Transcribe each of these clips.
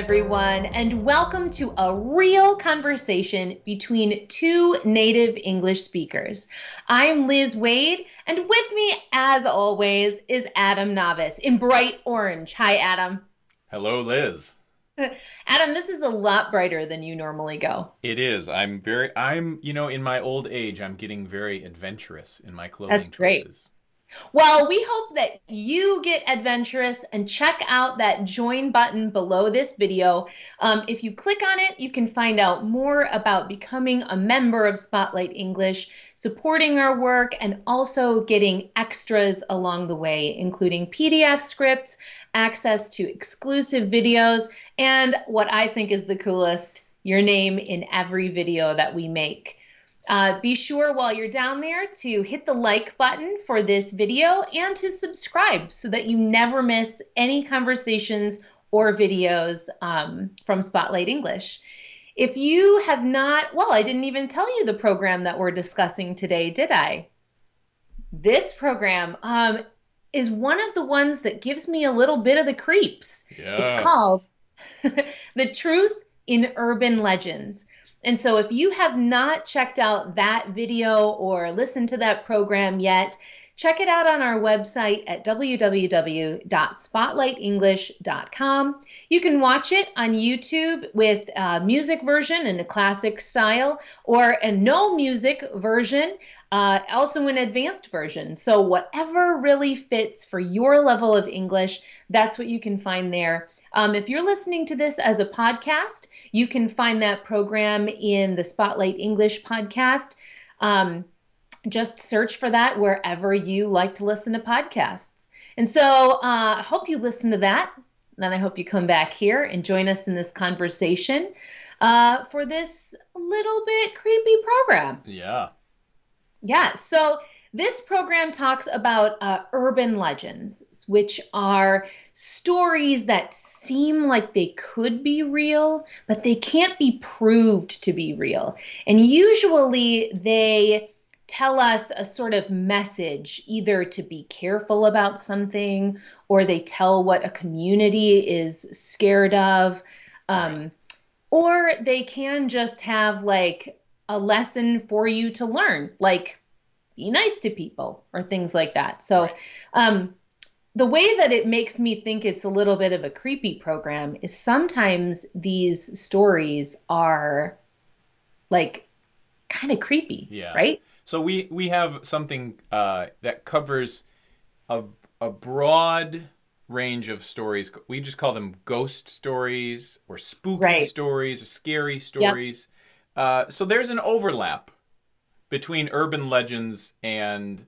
everyone, and welcome to a real conversation between two native English speakers. I'm Liz Waid, and with me, as always, is Adam Navis in bright orange. Hi, Adam. Hello, Liz. Adam, this is a lot brighter than you normally go. It is. I'm very, I'm, you know, in my old age, I'm getting very adventurous in my clothing That's great. choices. Well, we hope that you get adventurous and check out that join button below this video. Um, if you click on it, you can find out more about becoming a member of Spotlight English, supporting our work, and also getting extras along the way, including PDF scripts, access to exclusive videos, and what I think is the coolest, your name in every video that we make. Uh, be sure while you're down there to hit the like button for this video and to subscribe so that you never miss any conversations or videos um, from Spotlight English. If you have not, well, I didn't even tell you the program that we're discussing today, did I? This program um, is one of the ones that gives me a little bit of the creeps. Yes. It's called The Truth in Urban Legends. And so if you have not checked out that video or listened to that program yet, check it out on our website at www.spotlightenglish.com. You can watch it on YouTube with music version in a classic style or a no music version, uh, also an advanced version. So whatever really fits for your level of English, that's what you can find there. Um, if you're listening to this as a podcast, you can find that program in the Spotlight English podcast. Um, just search for that wherever you like to listen to podcasts. And so uh, I hope you listen to that. And I hope you come back here and join us in this conversation uh, for this little bit creepy program. Yeah. Yeah. So this program talks about uh, urban legends, which are stories that seem like they could be real, but they can't be proved to be real. And usually they tell us a sort of message, either to be careful about something or they tell what a community is scared of. Um, or they can just have like a lesson for you to learn, like be nice to people or things like that. So, Right. um, the way that it makes me think it's a little bit of a creepy program is sometimes these stories are like kind of creepy, Yeah. right? So we we have something uh, that covers a a broad range of stories. We just call them ghost stories or spooky Right. stories or scary stories. Uh, so there's an overlap between urban legends and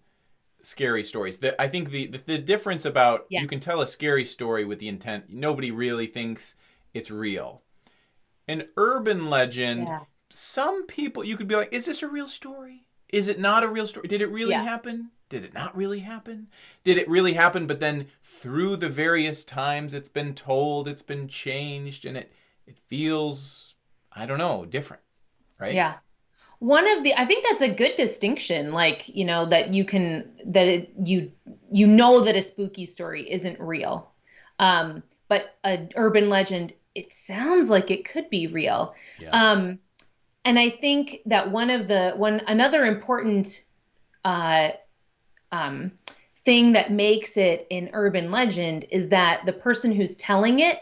scary stories. The, I think the, the the difference about you can tell a scary story with the intent nobody really thinks it's real. An urban legend, Yeah. some people you could be like, is this a real story? Is it not a real story? Did it really Yeah. happen? Did it not really happen? Did it really happen? But then through the various times it's been told, it's been changed, and it it feels I don't know different, right? Yeah. One of the I think that's a good distinction like, you know, that you can that it, you you know that a spooky story isn't real. Um but an urban legend it sounds like it could be real. Yeah. Um and I think that one of the one another important uh um thing that makes it an urban legend is that the person who's telling it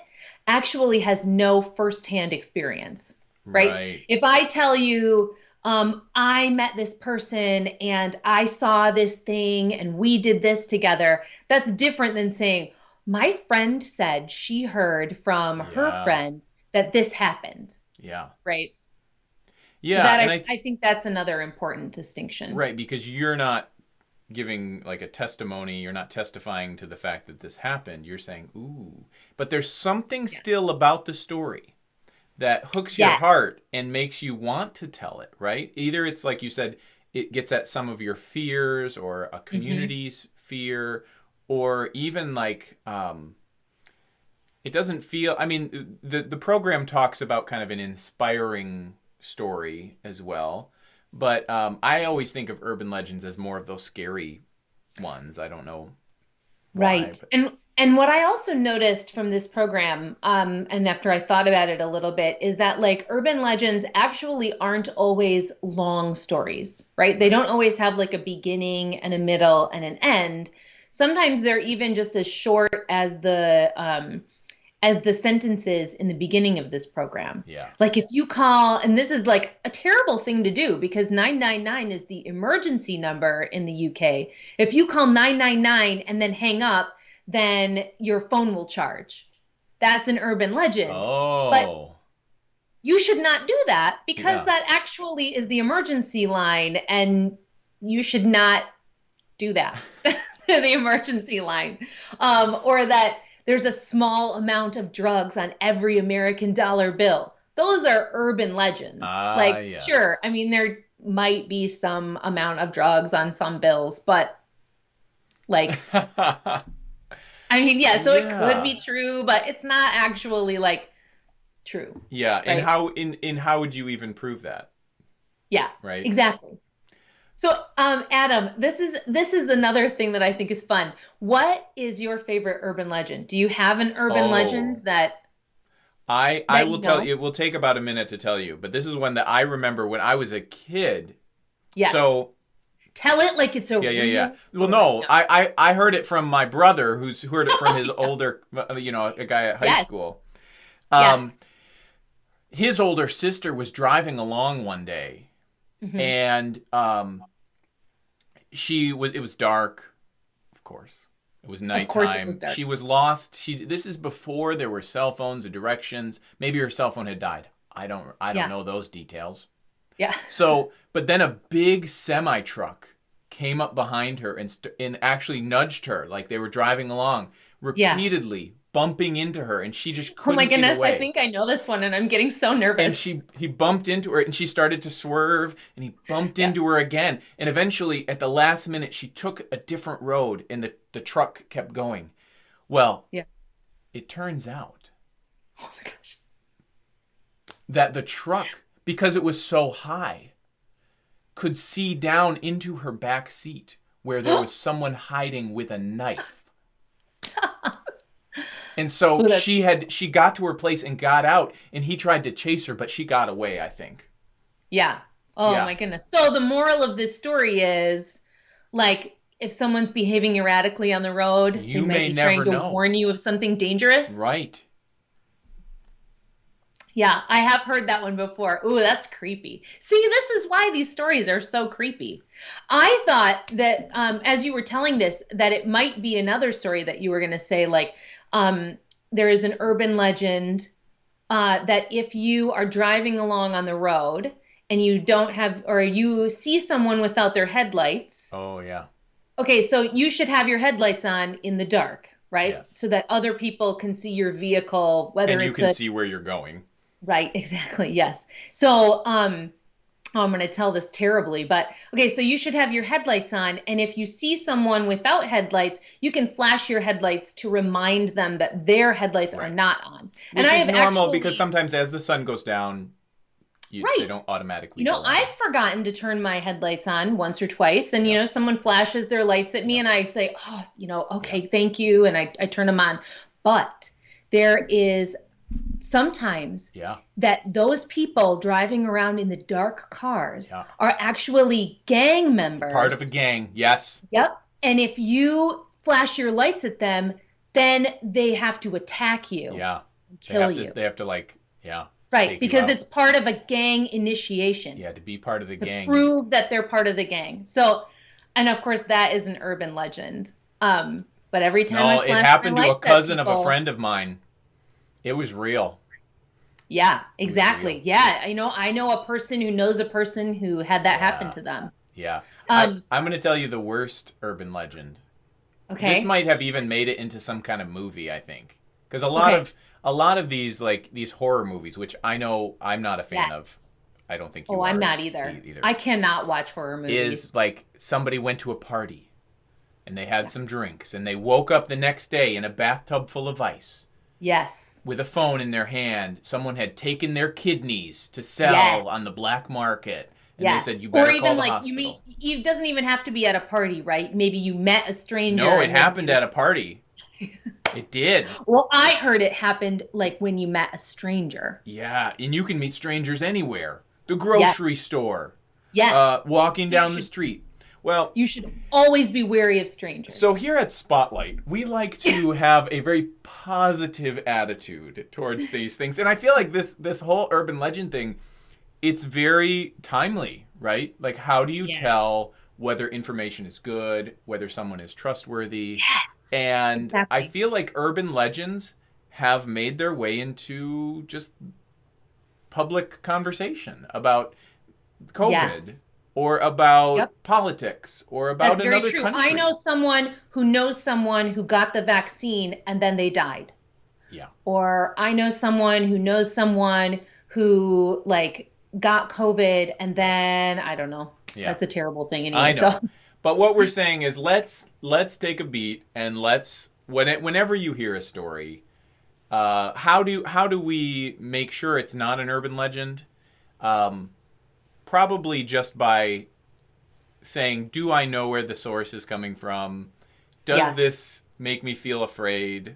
actually has no firsthand experience right? If I tell you, um, I met this person and I saw this thing and we did this together, that's different than saying, my friend said she heard from her friend that this happened, Yeah. right? Yeah. so that I, I, I think that's another important distinction. Right, because you're not giving like a testimony, you're not testifying to the fact that this happened. You're saying, "Ooh." But there's something still about the story that hooks your heart and makes you want to tell it, right? Either it's like you said, it gets at some of your fears or Mm-hmm. a community's fear or even like um it doesn't feel i mean the the program talks about kind of an inspiring story as well but um, i always think of urban legends as more of those scary ones i don't know why, Right. but- And And what I also noticed from this program, um, and after I thought about it a little bit, is that like urban legends actually aren't always long stories, right? They don't always have like a beginning and a middle and an end. Sometimes they're even just as short as the um, as the sentences in the beginning of this program. Yeah. Like if you call, and this is like a terrible thing to do because 999 is the emergency number in the UK. If you call 999 and then hang up, then your phone will charge. That's an urban legend. Oh. But you should not do that because Yeah. that actually is the emergency line and you should not do that. the emergency line. Um, or that there's a small amount of drugs on every American dollar bill. Those are urban legends. Ah, like, yes. sure, I mean, there might be some amount of drugs on some bills, but like, I mean, yeah, so it could be true, but it's not actually like true. yeah. And how in in how would you even prove that? Yeah, Right. exactly. So, um, Adam, this is this is another thing that I think is fun. What is your favorite urban legend? Do you have an urban Oh. legend that? I I That you will tell you. It will take about a minute to tell you, but this is one that I remember when I was a kid. Yeah, So tell it like it's a yeah, yeah, yeah. Well, story. no, I, I I heard it from my brother, who's heard it from his older, uh, you know, a guy at high Yes. school. Um, Yes. his older sister was driving along one day, Mhm. and um, she was. It was dark, of course. It was nighttime. it was dark. She was lost. She. This is before there were cell phones or directions. Maybe her cell phone had died. I don't. I don't Yeah. know those details. Yeah, So, but then a big semi truck came up behind her and st- and actually nudged her like they were driving along, Yeah. repeatedly bumping into her, and she just couldn't Oh my goodness. I think I know this one, and I'm getting so nervous. and she he bumped into her and she started to swerve and he bumped Yeah. into her again and eventually at the last minute she took a different road and the, the truck kept going well Yeah. it turns out oh my gosh, that the truck because it was so high could see down into her back seat where there was someone hiding with a knife and so Ooh, she had she got to her place and got out and he tried to chase her but she got away i think yeah. Oh Yeah. my goodness. So the moral of this story is, like, if someone's behaving erratically on the road, You they might may be never trying to know. warn you of something dangerous. right Yeah, I have heard that one before. Ooh, that's creepy. See, this is why these stories are so creepy. I thought that um, as you were telling this, that it might be another story that you were going to say, like, um, there is an urban legend uh, that if you are driving along on the road and you don't have, or you see someone without their headlights, oh yeah okay, so you should have your headlights on in the dark, right? Yes. So that other people can see your vehicle, whether and you it's can a see where you're going. Right, exactly. Yes. So, um, oh, I'm going to tell this terribly, but okay, so you should have your headlights on. And if you see someone without headlights, you can flash your headlights to remind them that their headlights are not on. Which and I is have normal actually, because sometimes as the sun goes down, you, they don't automatically. you know. I've forgotten to turn my headlights on once or twice. And, you know, someone flashes their lights at me and I say, oh, you know, okay, thank you. And I, I turn them on. But there is sometimes yeah, that those people driving around in the dark cars Yeah. are actually gang members. part of a gang. Yes, Yep. And if you flash your lights at them, then they have to attack you yeah. They kill have you. to. They have to like, yeah, right, because it's part of a gang initiation yeah, to be part of the to gang. prove that they're part of the gang. So, and of course that is an urban legend. Um, but every time I no, it happened to a cousin of a friend of mine. It was real. Yeah, exactly. Yeah, I know. I know a person who knows a person who had that happen to them. Yeah. Um, I, I'm going to tell you the worst urban legend. okay. This might have even made it into some kind of movie. I think because a lot Okay. of a lot of these like these horror movies, which I know I'm not a fan Yes. of. I don't think you Oh, I'm not either. either. I cannot watch horror movies. is like somebody went to a party and they had some drinks and they woke up the next day in a bathtub full of ice yes. With a phone in their hand. Someone had taken their kidneys to sell Yes. on the black market. And yes. they said, you better or even call the like hospital. you mean it doesn't even have to be at a party, right? Maybe you met a stranger. no, it happened at a party. It did. Well, I heard it happened like when you met a stranger. Yeah, and you can meet strangers anywhere. The grocery yes. store. Yes. Uh, walking down the street. Well, you should always be wary of strangers. So here at Spotlight, we like to have a very positive attitude towards these things, and I feel like this this whole urban legend thing, it's very timely, right? Like, how do you yes. tell whether information is good, whether someone is trustworthy? Yes. And exactly. I feel like urban legends have made their way into just public conversation about COVID. Yes or about yep. politics or about That's another very true. country. I know someone who knows someone who got the vaccine and then they died. Yeah. Or I know someone who knows someone who like got COVID and then I don't know. Yeah. That's a terrible thing anyway. I know. So. But what we're saying is let's let's take a beat and let's when it, whenever you hear a story, uh, how do how do we make sure it's not an urban legend? Um, probably just by saying, "Do I know where the source is coming from? Does yes. this make me feel afraid?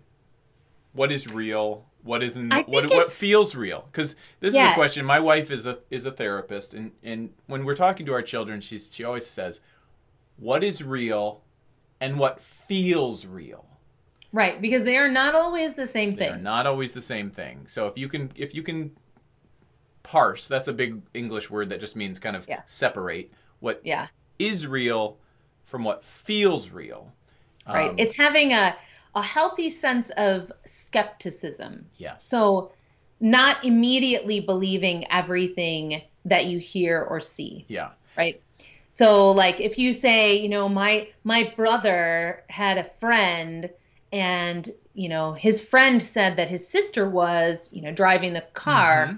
What is real? What isn't? What what feels real? Because this yes. is a question. My wife is a is a therapist, and and when we're talking to our children, she's she always says, "What is real, and what feels real." Right, because they are not always the same thing. They are not always the same thing. So if you can if you can parse. That's a big English word that just means kind of yeah. separate what yeah. is real from what feels real. Right. Um, it's having a a healthy sense of skepticism. Yes. So not immediately believing everything that you hear or see. Yeah. Right. So like if you say, you know, my my brother had a friend and you know his friend said that his sister was you know driving the car mm-hmm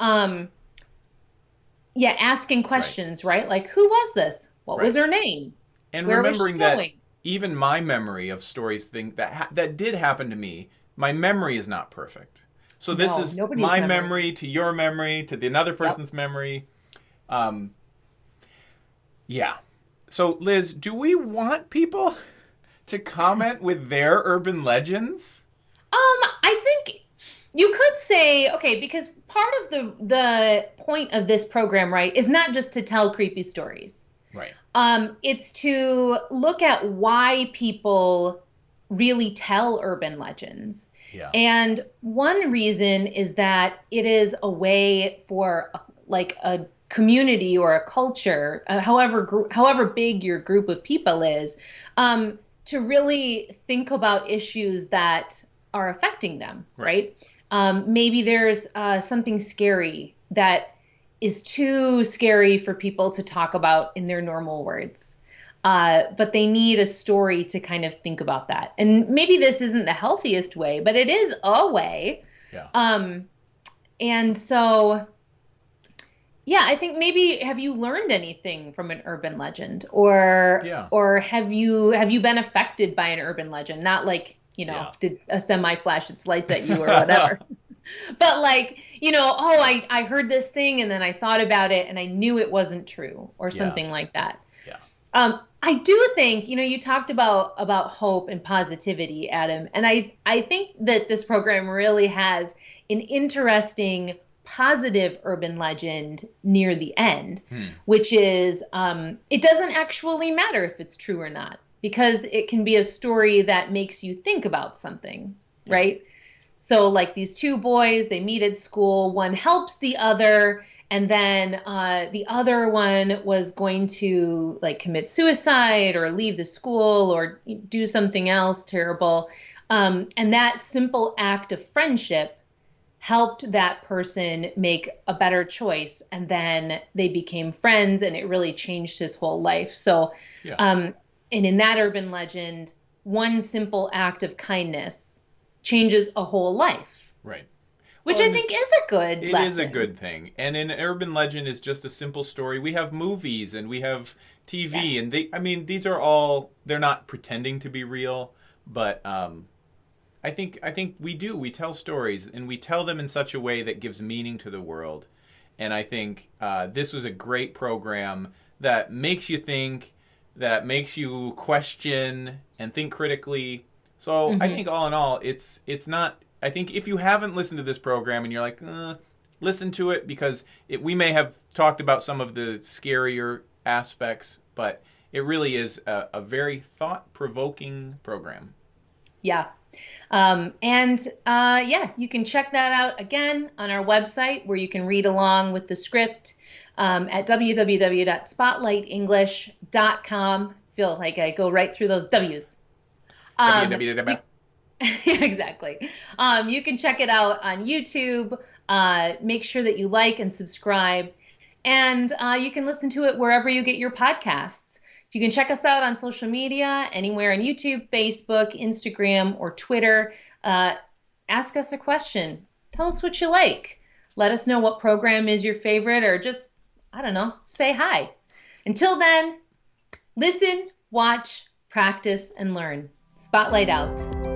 um yeah asking questions right, right? like who was this what right. was her name and Where remembering that even my memory of stories thing that ha- that did happen to me my memory is not perfect so this no, is my memory. memory to your memory to the another person's yep. memory um yeah so liz do we want people to comment with their urban legends um i think you could say okay because part of the the point of this program right is not just to tell creepy stories right um it's to look at why people really tell urban legends yeah. and one reason is that it is a way for like a community or a culture uh, however however big your group of people is um to really think about issues that are affecting them right, right? Um, maybe there's uh, something scary that is too scary for people to talk about in their normal words. Uh, but they need a story to kind of think about that. And maybe this isn't the healthiest way, but it is a way. Yeah. Um, and so, yeah, I think maybe have you learned anything from an urban legend, or yeah. or have you have you been affected by an urban legend? Not like you know, yeah. did a semi flash its lights at you or whatever. but like, you know, oh, I, I heard this thing and then I thought about it and I knew it wasn't true or something yeah. like that. Yeah. Um, I do think, you know, you talked about about hope and positivity, Adam, and I I think that this program really has an interesting positive urban legend near the end, hmm. which is um, it doesn't actually matter if it's true or not because it can be a story that makes you think about something, yeah. right? So, like these two boys, they meet at school, one helps the other, and then uh, the other one was going to like commit suicide or leave the school or do something else terrible. Um, and that simple act of friendship helped that person make a better choice. And then they became friends, and it really changed his whole life. So, yeah. um, and in that urban legend, one simple act of kindness changes a whole life. Right. Which well, I think is a good It lesson. is a good thing. And an urban legend is just a simple story. We have movies and we have TV yeah. and they I mean these are all they're not pretending to be real, but um I think I think we do. We tell stories and we tell them in such a way that gives meaning to the world. And I think uh, this was a great program that makes you think that makes you question and think critically, So mm-hmm. I think all in all, it's it's not. I think if you haven't listened to this program and you're like, uh, listen to it because it, we may have talked about some of the scarier aspects, but it really is a, a very thought provoking program. Yeah. Um, and uh, yeah, you can check that out again on our website where you can read along with the script um, at www.spotlightenglish.com. Feel like I go right through those W's. Um, www. exactly. Um, you can check it out on YouTube. Uh, make sure that you like and subscribe. And uh, you can listen to it wherever you get your podcasts. You can check us out on social media, anywhere on YouTube, Facebook, Instagram, or Twitter. Uh, ask us a question. Tell us what you like. Let us know what program is your favorite, or just, I don't know, say hi. Until then, listen, watch, practice, and learn. Spotlight out.